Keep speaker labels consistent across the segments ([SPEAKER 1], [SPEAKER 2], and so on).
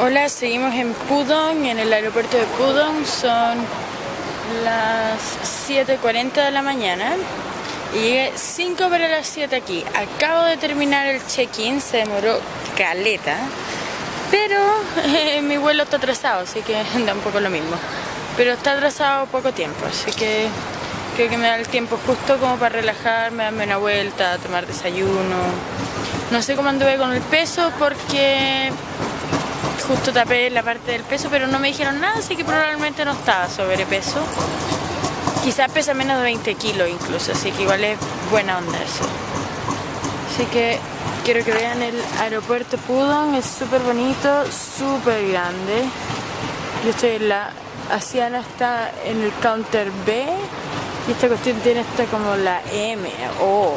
[SPEAKER 1] Hola, seguimos en Pudong, en el aeropuerto de Pudong. Son las 7.40 de la mañana y llegué 5 para las 7 aquí. Acabo de terminar el check-in, se demoró caleta, pero mi vuelo está atrasado, así que da un poco lo mismo. Pero está atrasado poco tiempo, así que creo que me da el tiempo justo como para relajarme, darme una vuelta, tomar desayuno. No sé cómo anduve con el peso porque justo tapé la parte del peso, pero no me dijeron nada, así que probablemente no estaba sobrepeso. Quizás pesa menos de 20 kilos incluso, así que igual es buena onda eso. Así que quiero que vean el aeropuerto Pudong, es súper bonito, súper grande. Yo estoy en la... Asiana está en el counter B y esta cuestión tiene esta como la M, O.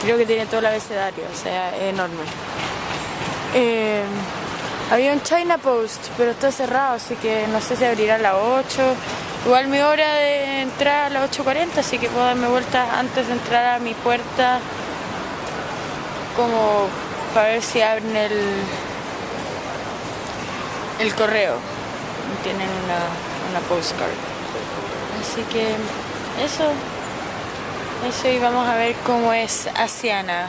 [SPEAKER 1] Creo que tiene todo el abecedario, o sea, es enorme. Eh, había un China Post, pero está cerrado, así que no sé si abrirá a las 8. Igual mi hora de entrar a las 8.40, así que puedo darme vuelta antes de entrar a mi puerta, como para ver si abren el, el correo. Tienen una, una postcard. Así que eso, eso y vamos a ver cómo es Asiana.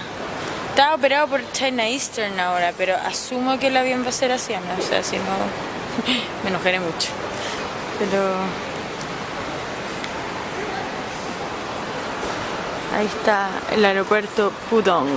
[SPEAKER 1] Está operado por China Eastern ahora, pero asumo que el avión va a ser asiano, o sea, si no, me enojaré mucho. Pero... Ahí está el aeropuerto Pudong.